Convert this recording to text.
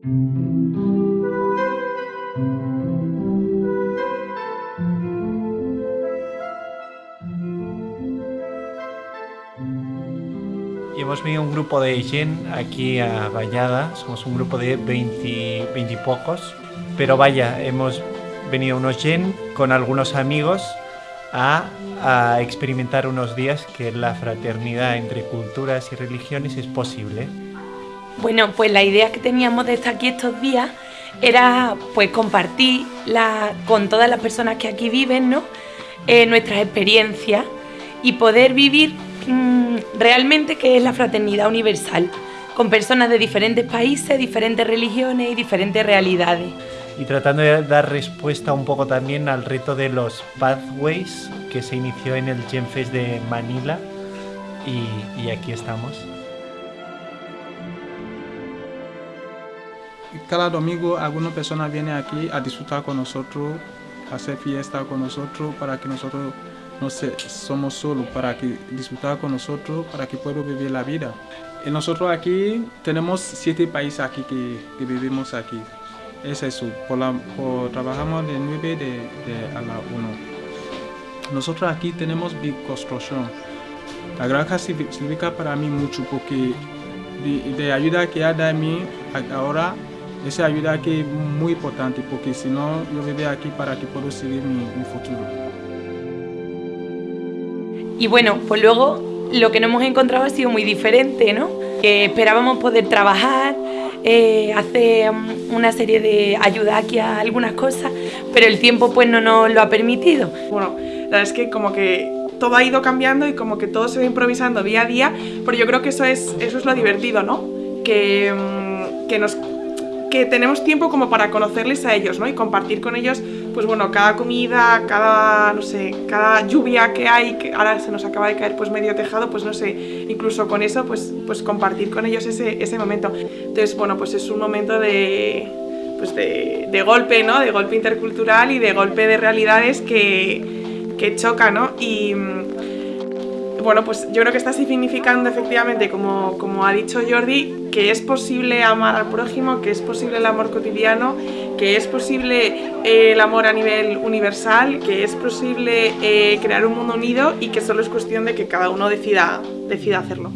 Hemos venido un grupo de Gen aquí a Vallada, somos un grupo de 20, 20 pocos, pero vaya, hemos venido unos Gen con algunos amigos a, experimentar unos días que la fraternidad entre culturas y religiones es posible. Bueno, pues la idea que teníamos de estar aquí estos días era pues compartir la, con todas las personas que aquí viven, ¿no? Eh, nuestras experiencias y poder vivir mmm, realmente qué es la fraternidad universal, con personas de diferentes países, diferentes religiones y diferentes realidades. Y tratando de dar respuesta un poco también al reto de los Pathways que se inició en el Genfest de Manila y aquí estamos. Cada domingo alguna persona viene aquí a disfrutar con nosotros, a hacer fiesta con nosotros para que nosotros no se, somos solos, para que disfrutar con nosotros, para que puedan vivir la vida. Y nosotros aquí tenemos siete países aquí que, que vivimos aquí. Es eso, por la, por, trabajamos de 9 de, de, a la 1. Nosotros aquí tenemos big construcción. La granja significa para mí mucho porque de, de ayuda que ha dado a mí ahora esa ayuda aquí es muy importante porque si no yo vivo aquí para que pueda seguir mi, mi, futuro. Y bueno, pues luego lo que nos hemos encontrado ha sido muy diferente, ¿no? Que esperábamos poder trabajar, eh, hacer una serie de ayuda aquí a algunas cosas, pero el tiempo pues no nos lo ha permitido. Bueno, la verdad es que como que todo ha ido cambiando y como que todo se va improvisando día a día, pero yo creo que eso es, eso es lo divertido, ¿no? Que, que nos que tenemos tiempo como para conocerles a ellos, ¿no? Y compartir con ellos, pues bueno, cada comida, cada, no sé, cada lluvia que hay, que ahora se nos acaba de caer pues medio tejado, pues no sé, incluso con eso, pues, pues compartir con ellos ese, ese momento. Entonces, bueno, pues es un momento de, pues de, de golpe, ¿no? De golpe intercultural y de golpe de realidades que, que choca, ¿no? Bueno, pues yo creo que está significando efectivamente, como, como ha dicho Jordi, que es posible amar al prójimo, que es posible el amor cotidiano, que es posible eh, el amor a nivel universal, que es posible eh, crear un mundo unido y que solo es cuestión de que cada uno decida, decida hacerlo.